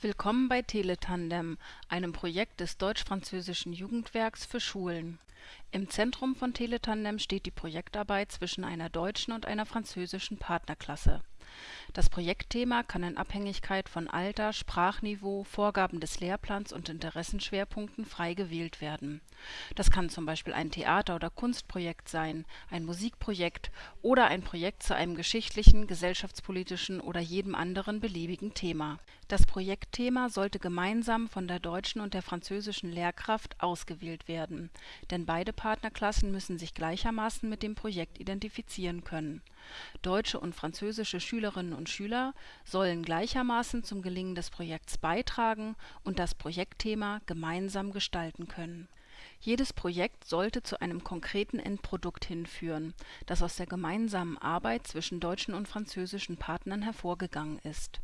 Willkommen bei Teletandem, einem Projekt des Deutsch-Französischen Jugendwerks für Schulen. Im Zentrum von Teletandem steht die Projektarbeit zwischen einer deutschen und einer französischen Partnerklasse. Das Projektthema kann in Abhängigkeit von Alter, Sprachniveau, Vorgaben des Lehrplans und Interessenschwerpunkten frei gewählt werden. Das kann zum Beispiel ein Theater oder Kunstprojekt sein, ein Musikprojekt oder ein Projekt zu einem geschichtlichen, gesellschaftspolitischen oder jedem anderen beliebigen Thema. Das Projektthema sollte gemeinsam von der deutschen und der französischen Lehrkraft ausgewählt werden, denn beide Partnerklassen müssen sich gleichermaßen mit dem Projekt identifizieren können. Deutsche und französische Schülerinnen und Schüler sollen gleichermaßen zum Gelingen des Projekts beitragen und das Projektthema gemeinsam gestalten können. Jedes Projekt sollte zu einem konkreten Endprodukt hinführen, das aus der gemeinsamen Arbeit zwischen deutschen und französischen Partnern hervorgegangen ist.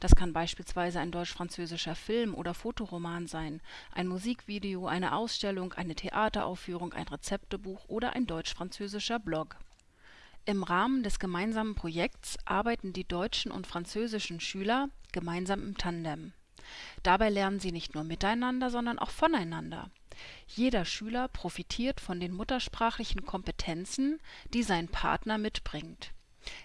Das kann beispielsweise ein deutsch-französischer Film oder Fotoroman sein, ein Musikvideo, eine Ausstellung, eine Theateraufführung, ein Rezeptebuch oder ein deutsch-französischer Blog im Rahmen des gemeinsamen Projekts arbeiten die deutschen und französischen Schüler gemeinsam im Tandem. Dabei lernen sie nicht nur miteinander, sondern auch voneinander. Jeder Schüler profitiert von den muttersprachlichen Kompetenzen, die sein Partner mitbringt.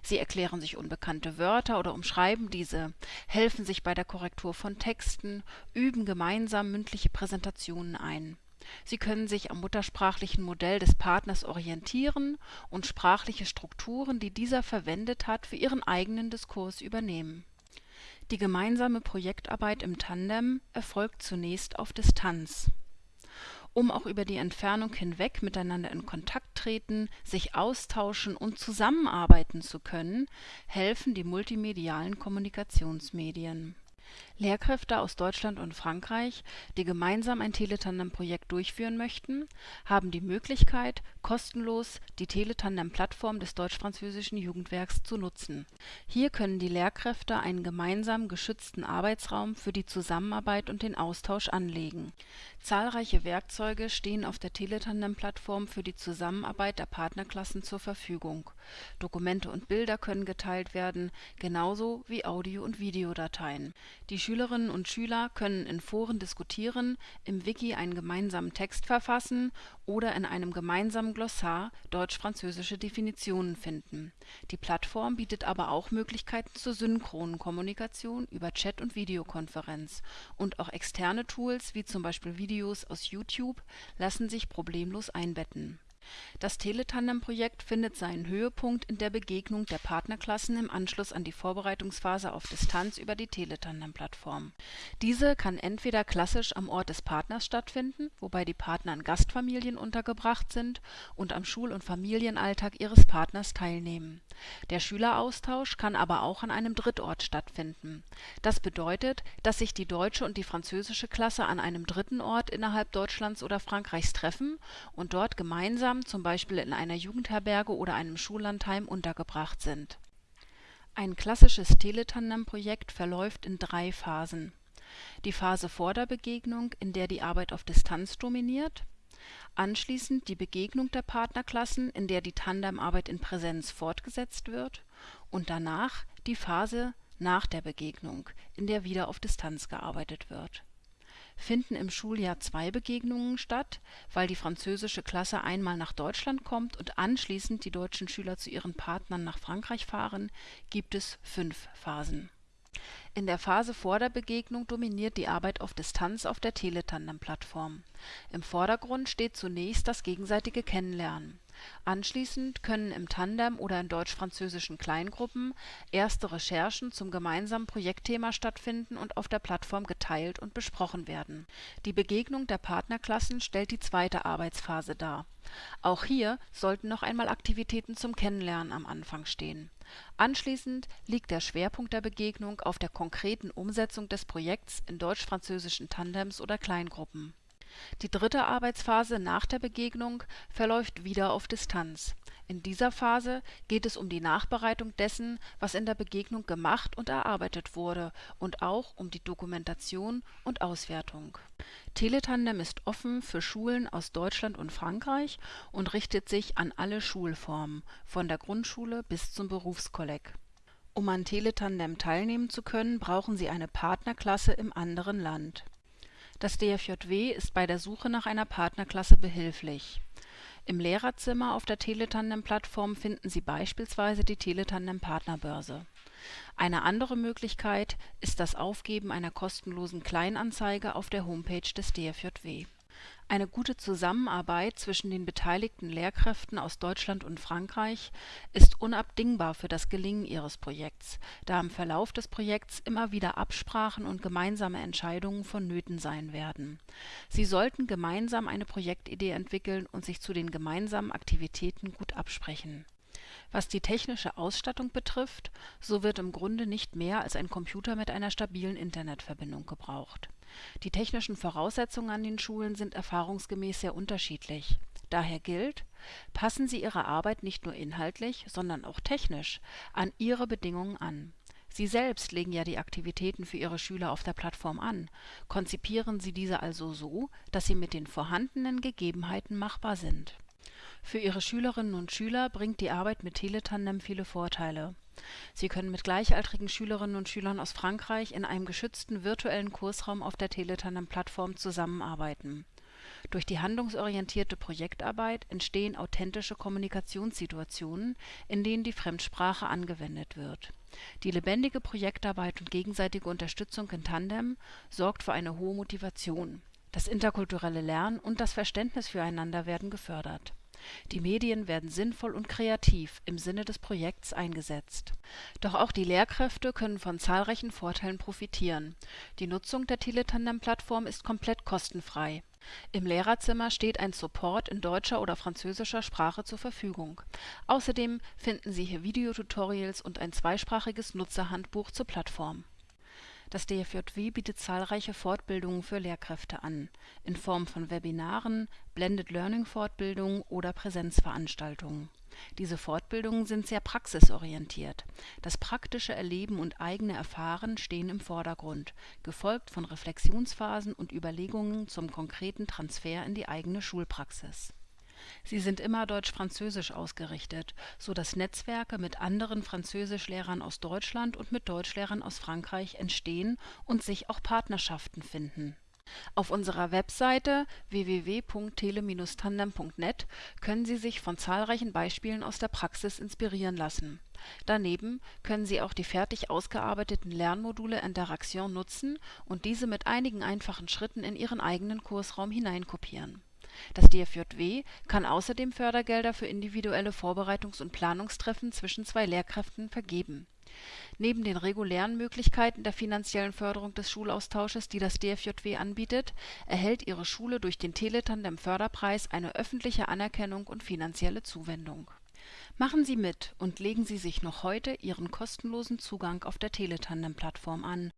Sie erklären sich unbekannte Wörter oder umschreiben diese, helfen sich bei der Korrektur von Texten, üben gemeinsam mündliche Präsentationen ein Sie können sich am muttersprachlichen Modell des Partners orientieren und sprachliche Strukturen, die dieser verwendet hat, für ihren eigenen Diskurs übernehmen. Die gemeinsame Projektarbeit im Tandem erfolgt zunächst auf Distanz. Um auch über die Entfernung hinweg miteinander in Kontakt treten, sich austauschen und zusammenarbeiten zu können, helfen die multimedialen Kommunikationsmedien Lehrkräfte aus Deutschland und Frankreich, die gemeinsam ein Teletandem-Projekt durchführen möchten, haben die Möglichkeit, kostenlos die Teletandem-Plattform des Deutsch-Französischen Jugendwerks zu nutzen. Hier können die Lehrkräfte einen gemeinsam geschützten Arbeitsraum für die Zusammenarbeit und den Austausch anlegen. Zahlreiche Werkzeuge stehen auf der Teletandem-Plattform für die Zusammenarbeit der Partnerklassen zur Verfügung. Dokumente und Bilder können geteilt werden, genauso wie Audio und Videodateien. Die Schülerinnen und Schüler können in Foren diskutieren, im Wiki einen gemeinsamen Text verfassen oder in einem gemeinsamen Glossar deutsch-französische Definitionen finden. Die Plattform bietet aber auch Möglichkeiten zur synchronen Kommunikation über Chat und Videokonferenz, und auch externe Tools wie zum Beispiel Videos aus YouTube lassen sich problemlos einbetten das Teletandem-Projekt findet seinen Höhepunkt in der Begegnung der Partnerklassen im Anschluss an die Vorbereitungsphase auf Distanz über die Teletandem-Plattform. Diese kann entweder klassisch am Ort des Partners stattfinden, wobei die Partner in Gastfamilien untergebracht sind und am Schul und Familienalltag ihres Partners teilnehmen. Der Schüleraustausch kann aber auch an einem Drittort stattfinden. Das bedeutet, dass sich die deutsche und die französische Klasse an einem dritten Ort innerhalb Deutschlands oder Frankreichs treffen und dort gemeinsam zum Beispiel in einer Jugendherberge oder einem Schullandheim untergebracht sind. Ein klassisches Teletandem-Projekt verläuft in drei Phasen. Die Phase vor der Begegnung, in der die Arbeit auf Distanz dominiert, anschließend die Begegnung der Partnerklassen, in der die Tandemarbeit in Präsenz fortgesetzt wird, und danach die Phase nach der Begegnung, in der wieder auf Distanz gearbeitet wird finden im Schuljahr zwei Begegnungen statt, weil die französische Klasse einmal nach Deutschland kommt und anschließend die deutschen Schüler zu ihren Partnern nach Frankreich fahren, gibt es fünf Phasen. In der Phase vor der Begegnung dominiert die Arbeit auf Distanz auf der Teletandem-Plattform. Im Vordergrund steht zunächst das gegenseitige Kennenlernen Anschließend können im Tandem oder in deutsch-französischen Kleingruppen erste Recherchen zum gemeinsamen Projektthema stattfinden und auf der Plattform geteilt und besprochen werden. Die Begegnung der Partnerklassen stellt die zweite Arbeitsphase dar. Auch hier sollten noch einmal Aktivitäten zum Kennenlernen am Anfang stehen. Anschließend liegt der Schwerpunkt der Begegnung auf der konkreten Umsetzung des Projekts in deutsch-französischen Tandems oder Kleingruppen die dritte Arbeitsphase nach der Begegnung verläuft wieder auf Distanz. In dieser Phase geht es um die Nachbereitung dessen, was in der Begegnung gemacht und erarbeitet wurde und auch um die Dokumentation und Auswertung. Teletandem ist offen für Schulen aus Deutschland und Frankreich und richtet sich an alle Schulformen, von der Grundschule bis zum Berufskolleg Um an Teletandem teilnehmen zu können, brauchen Sie eine Partnerklasse im anderen Land. Das DFJW ist bei der Suche nach einer Partnerklasse behilflich. Im Lehrerzimmer auf der Teletandem-Plattform finden Sie beispielsweise die Teletandem Partnerbörse. Eine andere Möglichkeit ist das Aufgeben einer kostenlosen Kleinanzeige auf der Homepage des DFJW eine gute Zusammenarbeit zwischen den beteiligten Lehrkräften aus Deutschland und Frankreich ist unabdingbar für das Gelingen ihres Projekts, da im Verlauf des Projekts immer wieder Absprachen und gemeinsame Entscheidungen vonnöten sein werden. Sie sollten gemeinsam eine Projektidee entwickeln und sich zu den gemeinsamen Aktivitäten gut absprechen. Was die technische Ausstattung betrifft, so wird im Grunde nicht mehr als ein Computer mit einer stabilen Internetverbindung gebraucht die technischen Voraussetzungen an den Schulen sind erfahrungsgemäß sehr unterschiedlich. Daher gilt: Passen Sie Ihre Arbeit nicht nur inhaltlich, sondern auch technisch an Ihre Bedingungen an. Sie selbst legen ja die Aktivitäten für Ihre Schüler auf der Plattform an. Konzipieren Sie diese also so, dass sie mit den vorhandenen Gegebenheiten machbar sind. Für Ihre Schülerinnen und Schüler bringt die Arbeit mit Teletandem viele Vorteile Sie können mit gleichaltrigen Schülerinnen und Schülern aus Frankreich in einem geschützten virtuellen Kursraum auf der Teletandem-Plattform zusammenarbeiten. Durch die handlungsorientierte Projektarbeit entstehen authentische Kommunikationssituationen, in denen die Fremdsprache angewendet wird. Die lebendige Projektarbeit und gegenseitige Unterstützung in Tandem sorgt für eine hohe Motivation. Das interkulturelle Lernen und das Verständnis füreinander werden gefördert die Medien werden sinnvoll und kreativ im Sinne des Projekts eingesetzt. Doch auch die Lehrkräfte können von zahlreichen Vorteilen profitieren. Die Nutzung der Teletandem-Plattform ist komplett kostenfrei. Im Lehrerzimmer steht ein Support in deutscher oder französischer Sprache zur Verfügung. Außerdem finden Sie hier Videotutorials und ein zweisprachiges Nutzerhandbuch zur Plattform das DFJW bietet zahlreiche Fortbildungen für Lehrkräfte an, in Form von Webinaren, Blended-Learning-Fortbildungen oder Präsenzveranstaltungen. Diese Fortbildungen sind sehr praxisorientiert. Das praktische Erleben und eigene Erfahren stehen im Vordergrund, gefolgt von Reflexionsphasen und Überlegungen zum konkreten Transfer in die eigene Schulpraxis Sie sind immer deutsch-französisch ausgerichtet, so dass Netzwerke mit anderen Französischlehrern aus Deutschland und mit Deutschlehrern aus Frankreich entstehen und sich auch Partnerschaften finden. Auf unserer Webseite www.tele-tandem.net können Sie sich von zahlreichen Beispielen aus der Praxis inspirieren lassen. Daneben können Sie auch die fertig ausgearbeiteten Lernmodule Interaction nutzen und diese mit einigen einfachen Schritten in Ihren eigenen Kursraum hineinkopieren das DFJW kann außerdem Fördergelder für individuelle Vorbereitungs und Planungstreffen zwischen zwei Lehrkräften vergeben. Neben den regulären Möglichkeiten der finanziellen Förderung des Schulaustausches, die das DFJW anbietet, erhält Ihre Schule durch den Teletandem-Förderpreis eine öffentliche Anerkennung und finanzielle Zuwendung. Machen Sie mit und legen Sie sich noch heute Ihren kostenlosen Zugang auf der Teletandem-Plattform an